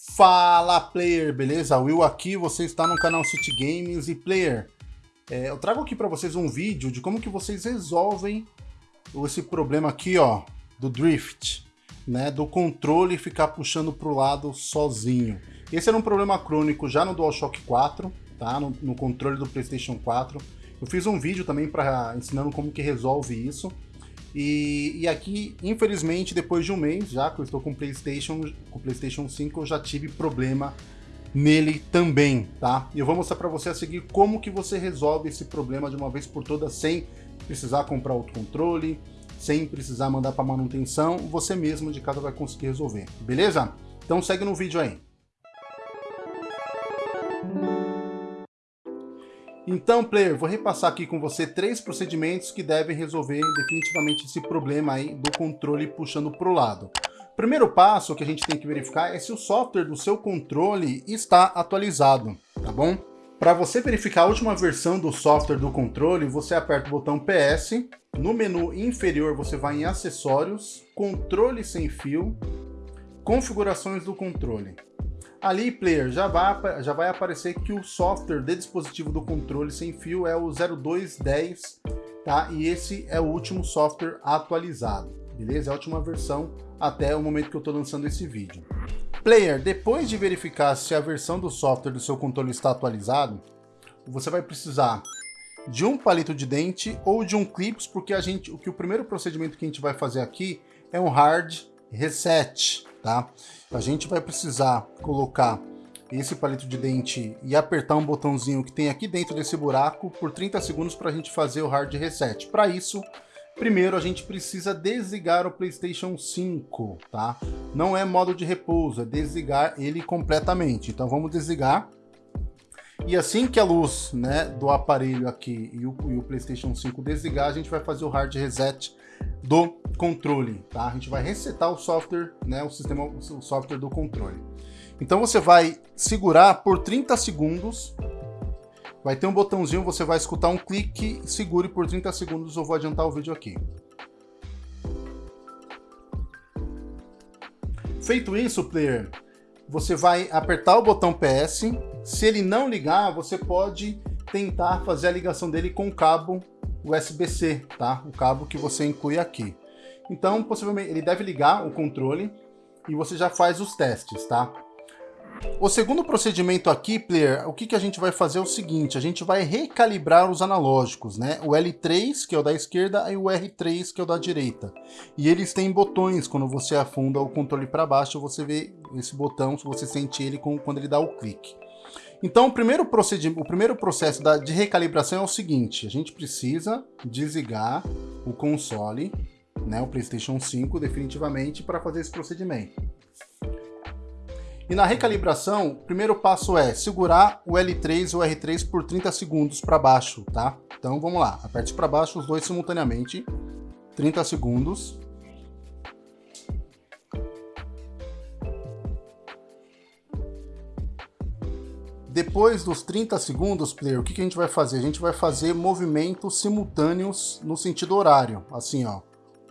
Fala player, beleza? Will aqui, você está no canal City Games e player, é, eu trago aqui para vocês um vídeo de como que vocês resolvem esse problema aqui, ó, do drift, né, do controle ficar puxando para o lado sozinho. Esse era um problema crônico já no DualShock 4, tá, no, no controle do PlayStation 4. Eu fiz um vídeo também para ensinando como que resolve isso. E, e, aqui, infelizmente, depois de um mês, já que eu estou com o PlayStation, com PlayStation 5, eu já tive problema nele também, tá? E eu vou mostrar para você a seguir como que você resolve esse problema de uma vez por todas sem precisar comprar outro controle, sem precisar mandar para manutenção, você mesmo de casa vai conseguir resolver, beleza? Então segue no vídeo aí. Então, player, vou repassar aqui com você três procedimentos que devem resolver definitivamente esse problema aí do controle puxando para o lado. Primeiro passo que a gente tem que verificar é se o software do seu controle está atualizado, tá bom? Para você verificar a última versão do software do controle, você aperta o botão PS, no menu inferior você vai em Acessórios, Controle sem fio, Configurações do controle. Ali, player, já vai, já vai aparecer que o software de dispositivo do controle sem fio é o 0210, tá? E esse é o último software atualizado, beleza? É a última versão até o momento que eu estou lançando esse vídeo. Player, depois de verificar se a versão do software do seu controle está atualizado, você vai precisar de um palito de dente ou de um clips, porque a gente, o que o primeiro procedimento que a gente vai fazer aqui é um hard reset, tá? A gente vai precisar colocar esse palito de dente e apertar um botãozinho que tem aqui dentro desse buraco por 30 segundos para a gente fazer o hard reset. Para isso, primeiro a gente precisa desligar o PlayStation 5, tá? Não é modo de repouso, é desligar ele completamente. Então vamos desligar. E assim que a luz né, do aparelho aqui e o, e o PlayStation 5 desligar, a gente vai fazer o hard reset do controle, tá? A gente vai resetar o software, né, o sistema, o software do controle. Então você vai segurar por 30 segundos, vai ter um botãozinho, você vai escutar um clique, segure por 30 segundos, eu vou adiantar o vídeo aqui. Feito isso, player, você vai apertar o botão PS, se ele não ligar, você pode tentar fazer a ligação dele com o cabo USB-C, tá? O cabo que você inclui aqui. Então, possivelmente, ele deve ligar o controle e você já faz os testes, tá? O segundo procedimento aqui, player, o que, que a gente vai fazer é o seguinte, a gente vai recalibrar os analógicos, né? O L3, que é o da esquerda, e o R3, que é o da direita. E eles têm botões, quando você afunda o controle para baixo, você vê esse botão, você sente ele quando ele dá o clique. Então, o primeiro, o primeiro processo da, de recalibração é o seguinte, a gente precisa desligar o console, né, o PlayStation 5 definitivamente para fazer esse procedimento. E na recalibração, o primeiro passo é segurar o L3 e o R3 por 30 segundos para baixo, tá? Então vamos lá, aperte para baixo os dois simultaneamente, 30 segundos. Depois dos 30 segundos, player, o que, que a gente vai fazer? A gente vai fazer movimentos simultâneos no sentido horário. Assim, ó.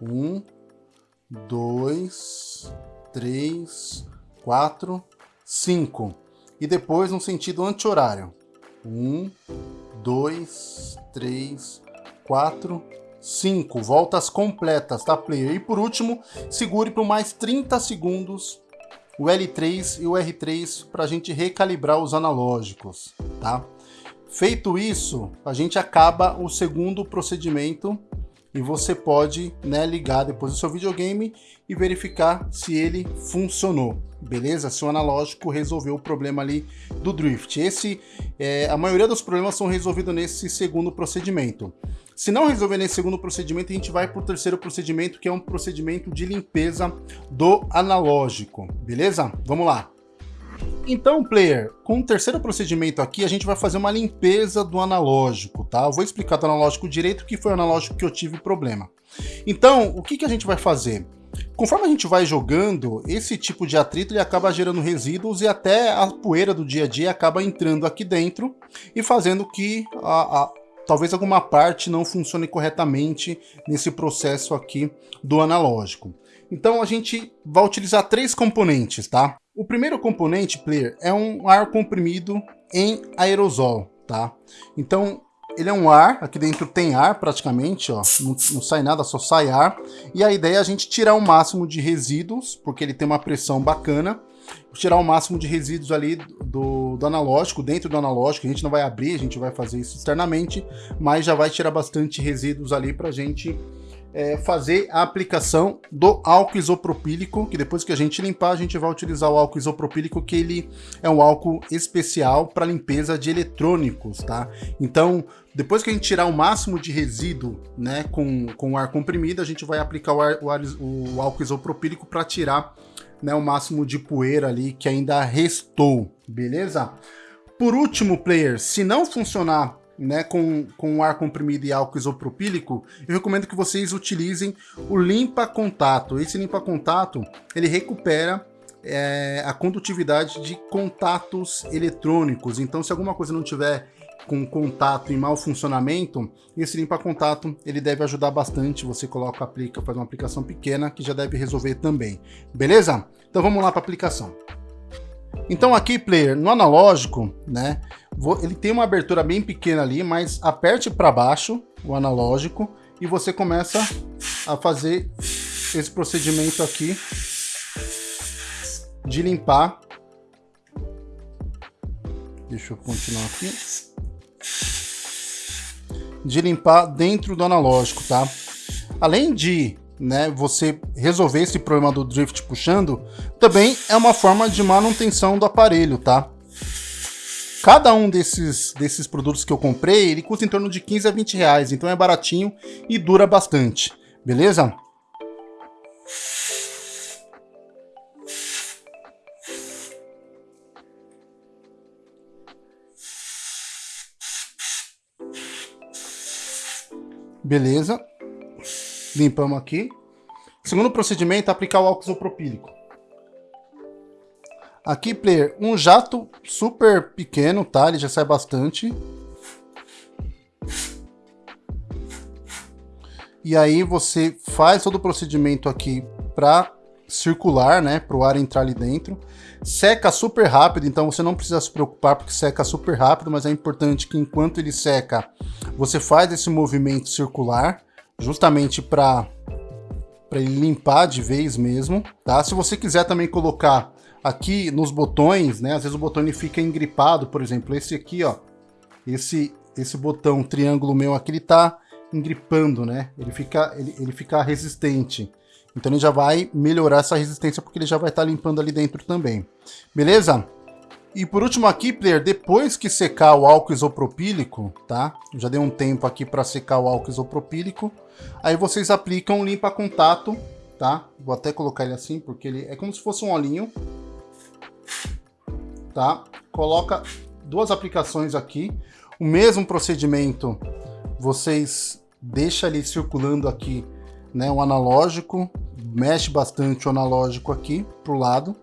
Um, dois, três, quatro, cinco. E depois no sentido anti-horário. Um, dois, três, quatro, cinco. Voltas completas, tá, player? E por último, segure por mais 30 segundos o L3 e o R3 para a gente recalibrar os analógicos, tá? Feito isso, a gente acaba o segundo procedimento e você pode né, ligar depois do seu videogame e verificar se ele funcionou, beleza? Se o analógico resolveu o problema ali do drift. Esse, é, a maioria dos problemas são resolvidos nesse segundo procedimento. Se não resolver nesse segundo procedimento, a gente vai para o terceiro procedimento, que é um procedimento de limpeza do analógico, beleza? Vamos lá. Então, player, com o terceiro procedimento aqui, a gente vai fazer uma limpeza do analógico, tá? Eu vou explicar do analógico direito, que foi o analógico que eu tive problema. Então, o que, que a gente vai fazer? Conforme a gente vai jogando, esse tipo de atrito ele acaba gerando resíduos e até a poeira do dia a dia acaba entrando aqui dentro e fazendo que a, a talvez alguma parte não funcione corretamente nesse processo aqui do analógico. Então a gente vai utilizar três componentes, tá? O primeiro componente, player, é um ar comprimido em aerosol, tá? Então, ele é um ar, aqui dentro tem ar praticamente, ó, não, não, sai nada, só sai ar. E a ideia é a gente tirar o máximo de resíduos, porque ele tem uma pressão bacana, tirar o máximo de resíduos ali do, do analógico, dentro do analógico, a gente não vai abrir, a gente vai fazer isso externamente, mas já vai tirar bastante resíduos ali pra gente é, fazer a aplicação do álcool isopropílico, que depois que a gente limpar, a gente vai utilizar o álcool isopropílico, que ele é um álcool especial para limpeza de eletrônicos, tá? Então, depois que a gente tirar o máximo de resíduo né, com, com ar comprimido, a gente vai aplicar o, ar, o, ar, o álcool isopropílico para tirar né, o máximo de poeira ali que ainda restou, beleza? Por último, player, se não funcionar né, com, com ar comprimido e álcool isopropílico, eu recomendo que vocês utilizem o limpa contato. Esse limpa contato, ele recupera é, a condutividade de contatos eletrônicos. Então, se alguma coisa não tiver com contato em mau funcionamento, esse limpa contato ele deve ajudar bastante. Você coloca, aplica, faz uma aplicação pequena que já deve resolver também. Beleza? Então vamos lá para a aplicação. Então aqui, player, no analógico, né, ele tem uma abertura bem pequena ali, mas aperte para baixo o analógico e você começa a fazer esse procedimento aqui de limpar. Deixa eu continuar aqui. De limpar dentro do analógico, tá? Além de né, você resolver esse problema do drift puxando, também é uma forma de manutenção do aparelho, tá? Cada um desses, desses produtos que eu comprei, ele custa em torno de 15 a 20 reais, então é baratinho e dura bastante, beleza? Beleza. Limpamos aqui. Segundo procedimento, aplicar o álcool isopropílico. Aqui, player, um jato super pequeno, tá? Ele já sai bastante. E aí você faz todo o procedimento aqui para circular, né? Para o ar entrar ali dentro. Seca super rápido, então você não precisa se preocupar porque seca super rápido, mas é importante que enquanto ele seca, você faz esse movimento circular justamente para ele limpar de vez mesmo, tá? Se você quiser também colocar aqui nos botões, né? Às vezes o botão ele fica engripado, por exemplo, esse aqui, ó, esse esse botão triângulo meu aqui ele tá engripando, né? Ele fica ele, ele fica resistente. Então ele já vai melhorar essa resistência porque ele já vai estar tá limpando ali dentro também. Beleza? E por último aqui, player, depois que secar o álcool isopropílico, tá? Já dei um tempo aqui para secar o álcool isopropílico. Aí vocês aplicam limpa contato, tá? Vou até colocar ele assim, porque ele é como se fosse um olhinho. Tá? Coloca duas aplicações aqui. O mesmo procedimento, vocês deixam ali circulando aqui, né? O analógico, mexe bastante o analógico aqui pro lado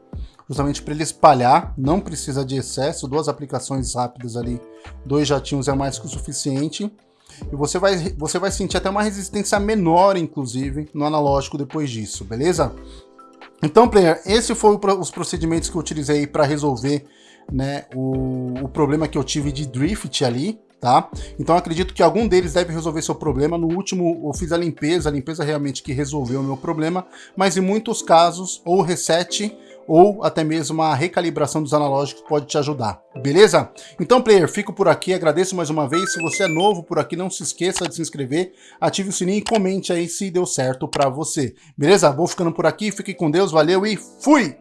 justamente para ele espalhar, não precisa de excesso, duas aplicações rápidas ali, dois jatinhos é mais que o suficiente. E você vai, você vai sentir até uma resistência menor, inclusive, no analógico depois disso, beleza? Então, player, esse foi os procedimentos que eu utilizei para resolver né, o, o problema que eu tive de drift ali, tá? Então acredito que algum deles deve resolver seu problema. No último eu fiz a limpeza, a limpeza realmente que resolveu o meu problema, mas em muitos casos, ou reset ou até mesmo a recalibração dos analógicos pode te ajudar, beleza? Então, player, fico por aqui, agradeço mais uma vez. Se você é novo por aqui, não se esqueça de se inscrever, ative o sininho e comente aí se deu certo para você, beleza? Vou ficando por aqui, fique com Deus, valeu e fui!